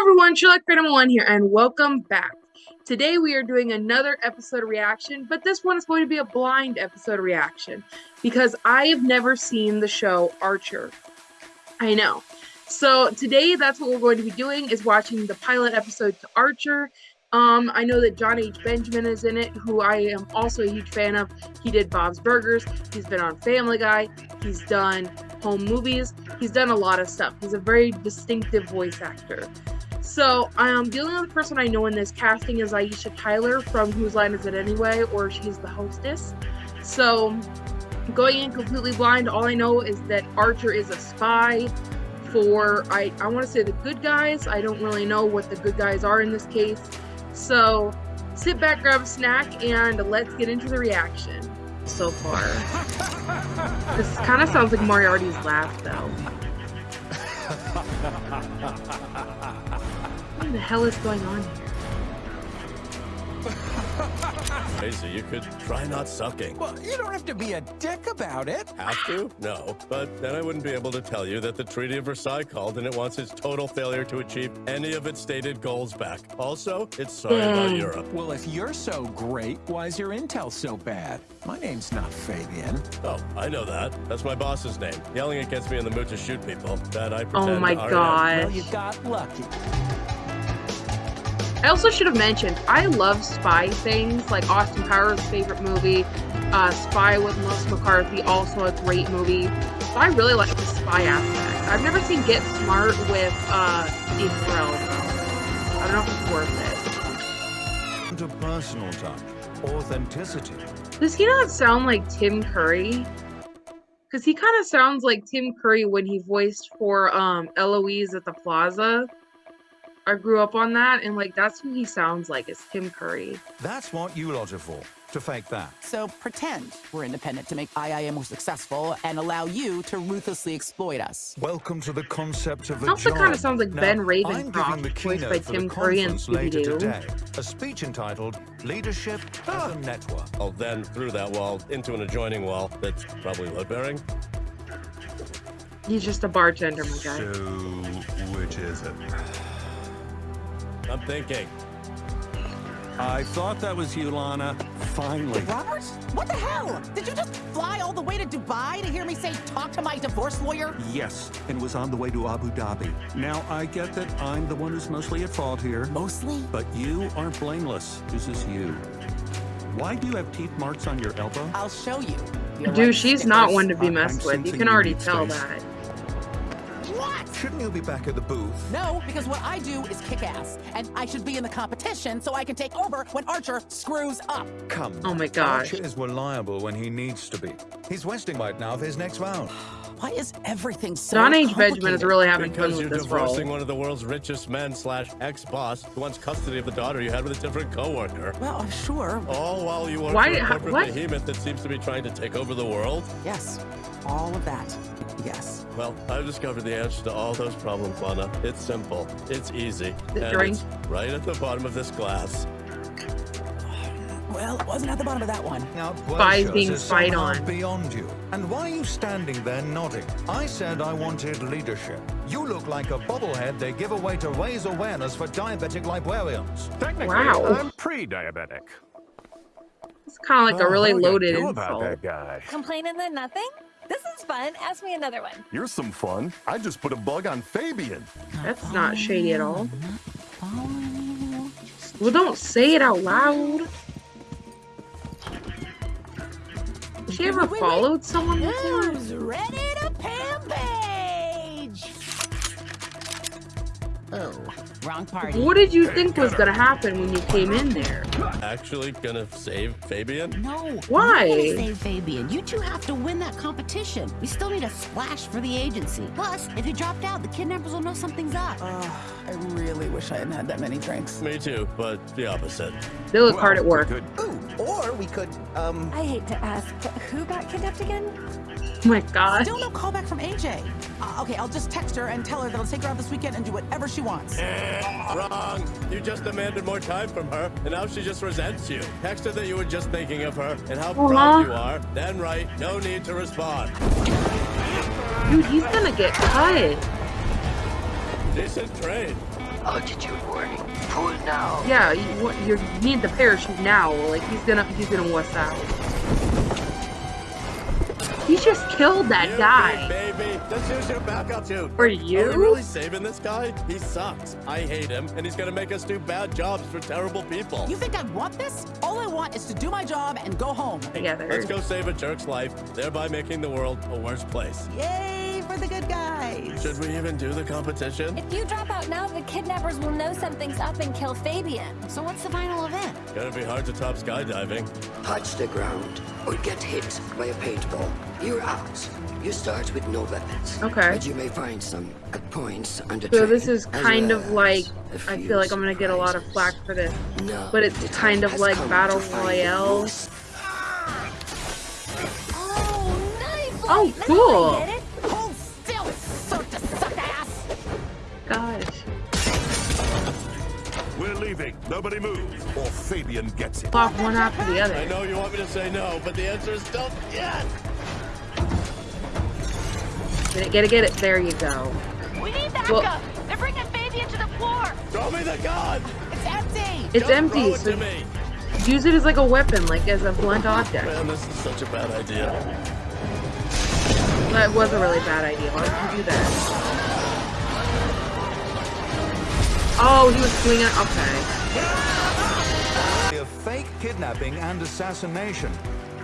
everyone, Sherlock Cranimal One here, and welcome back. Today we are doing another episode reaction, but this one is going to be a blind episode reaction because I have never seen the show Archer. I know. So today that's what we're going to be doing is watching the pilot episode to Archer. Um, I know that John H. Benjamin is in it, who I am also a huge fan of. He did Bob's Burgers. He's been on Family Guy. He's done home movies. He's done a lot of stuff. He's a very distinctive voice actor. So, um, the only other person I know in this casting is Aisha Tyler from Whose Line Is It Anyway, or she's the hostess. So, going in completely blind, all I know is that Archer is a spy for, I, I want to say the good guys. I don't really know what the good guys are in this case. So, sit back, grab a snack, and let's get into the reaction so far. this kind of sounds like Moriarty's laugh, though. What the hell is going on here? Casey, you could try not sucking. Well, you don't have to be a dick about it. Have to? No. But then I wouldn't be able to tell you that the Treaty of Versailles called and it wants its total failure to achieve any of its stated goals back. Also, it's sorry about hmm. Europe. Well, if you're so great, why is your intel so bad? My name's not Fabian. Oh, I know that. That's my boss's name. Yelling it gets me in the mood to shoot people. That I oh pretend Oh my god. Well, you got lucky. I also should have mentioned, I love spy things, like Austin Powers' favorite movie, uh, Spy with Melissa McCarthy, also a great movie. So I really like the spy aspect. I've never seen Get Smart with uh, Steve Carell, though. I don't know if it's worth it. to personal touch, authenticity. Does he not sound like Tim Curry? Because he kind of sounds like Tim Curry when he voiced for um, Eloise at the Plaza. I grew up on that, and like that's who he sounds like is Tim Curry. That's what you lot are for, to fake that. So pretend we're independent to make IIM more successful and allow you to ruthlessly exploit us. Welcome to the concept of the Also job. kinda sounds like Now, Ben I'm Ravencroft, the voiced by Tim the Curry in conference later Scooby-Doo. today. A speech entitled "Leadership as a Network." Oh, then through that wall into an adjoining wall that's probably load bearing. He's just a bartender, my guy. So, which is it? I'm thinking. I thought that was you, Lana. Finally. Robert? What the hell? Did you just fly all the way to Dubai to hear me say, talk to my divorce lawyer? Yes, and was on the way to Abu Dhabi. Now, I get that I'm the one who's mostly at fault here, Mostly? but you are blameless. This is you. Why do you have teeth marks on your elbow? I'll show you. You're Dude, right, she's not one to be I'm messed with. You can already tell space. that. What? Shouldn't you be back at the booth? No, because what I do is kick ass, and I should be in the competition so I can take over when Archer screws up. Come. Oh my now. gosh. Archer is reliable when he needs to be. He's resting right now for his next round. Why is everything so John H. Benjamin is really having fun Because you're with this role. divorcing one of the world's richest men slash ex-boss who wants custody of the daughter you had with a different coworker. Well, I'm sure. All while you work Why- for a corporate what? behemoth that seems to be trying to take over the world. Yes, all of that. Yes. Well, I've discovered the answer to all those problems, Lana. It's simple. It's easy. The and drink. it's right at the bottom of this glass. Well, it wasn't at the bottom of that one. Now, Spies Bursars being spied on. beyond you. And why are you standing there nodding? I said I wanted leadership. You look like a bobblehead they give away to raise awareness for diabetic librarians. Technically, Wow. I'm pre-diabetic. It's kind of like a Oh, really what are you loaded gonna about insult. that guy. Complaining then nothing? This is fun. Ask me another one. You're some fun. I just put a bug on Fabian. That's not shady at all. Well, don't say it out loud. Has she ever followed someone before? Who's ready to page? Oh, wrong party. What did you think was gonna happen when you came in there? Actually gonna save Fabian? No. Why? You gotta save Fabian. You two have to win that competition. We still need a splash for the agency. Plus, if you dropped out, the kidnappers will know something's up. Oh, I really wish I hadn't had that many drinks. Me too, but the opposite. They look hard at work. Good. Ooh, or we could, um, I hate to ask, but who got kidnapped again? Oh my god. Still no callback from AJ. Uh, okay, I'll just text her and tell her that I'll take her out this weekend and do whatever she wants. Eh, wrong. You just demanded more time from her, and now she just resents you. Text her that you were just thinking of her and how Aw. proud you are. Then write, no need to respond. Dude, he's gonna get cut. Decent trade. Altitude warning. Pull now. Yeah, you, you need the parachute now. Like he's gonna he's gonna wuss out. He just killed that You guy. big baby, just use your backup suit. For Are we you? really saving this guy? He sucks. I hate him, and he's gonna make us do bad jobs for terrible people. You think I want this? All I want is to do my job and go home. Together. Let's go save a jerk's life, thereby making the world a worse place. Yay for the good guys. Should we even do the competition? If you drop out now, the kidnappers will know something's up and kill Fabian. So what's the final event? Gonna be hard to top skydiving. Touch the ground or get hit by a paintball. You're out. You start with no weapons. Okay. But you may find some at points under So this is kind well of like as a I few feel like I'm gonna get a lot of flack for this, No, but it's kind of like battle to find the royale. Oh, nice! Oh, Now cool. Gosh, We're leaving. Nobody move, or Fabian gets it. off one after the other. I know you want me to say no, but the answer is still yes. Get it, get it, get it. There you go. We need backup. Well- They're bringing Fabian to the floor. Throw me the gun. It's empty. It's Just empty, Throw it so to me. use it as like a weapon, like as a blunt object. Man, this is such a bad idea. That was a really bad idea. Why would you do that? Oh, he was doing it. Okay. of fake kidnapping and assassination.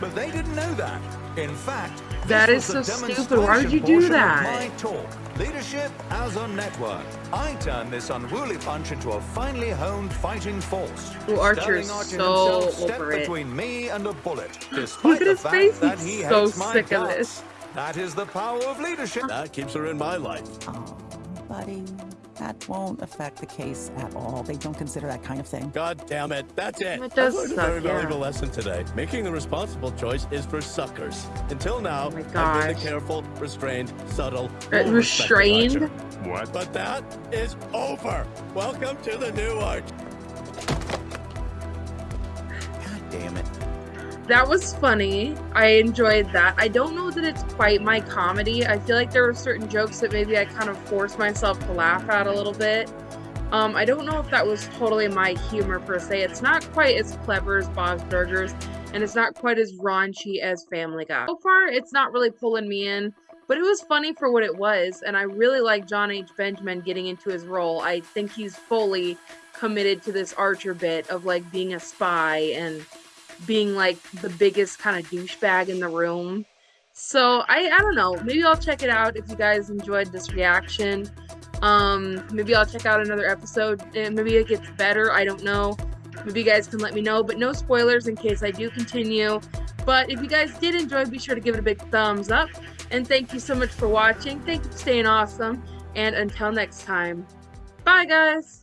But they didn't know that. In fact, That this is was the so stupid. Why would you do that? My talk, leadership as a network. I turned this unruly bunch into a finely honed fighting force. Ooh, Archer is so himself stepped over it. between me and a bullet, despite Look at his face. that He's he so sick of this. That is the power of leadership. That keeps her in my life. Oh, buddy, that won't affect the case at all. They don't consider that kind of thing. God damn it. That's it. It does I've learned suck, a very yeah. valuable lesson today. Making the responsible choice is for suckers. Until now, Oh I've been gosh. the careful, restrained, subtle, Uh, restrained? What? But that is over. Welcome to the new Arch. That was funny. I enjoyed that. I don't know that it's quite my comedy. I feel like there were certain jokes that maybe I kind of forced myself to laugh at a little bit. Um, I don't know if that was totally my humor per se. It's not quite as clever as Bob's Burgers, and it's not quite as raunchy as Family Guy. So far, it's not really pulling me in, but it was funny for what it was, and I really like John H. Benjamin getting into his role. I think he's fully committed to this Archer bit of like being a spy and being like the biggest kind of douchebag in the room. So I I don't know. Maybe I'll check it out if you guys enjoyed this reaction. Um, maybe I'll check out another episode maybe it gets better. I don't know. Maybe you guys can let me know, but no spoilers in case I do continue. But if you guys did enjoy, be sure to give it a big thumbs up. And thank you so much for watching. Thank you for staying awesome. And until next time, bye guys.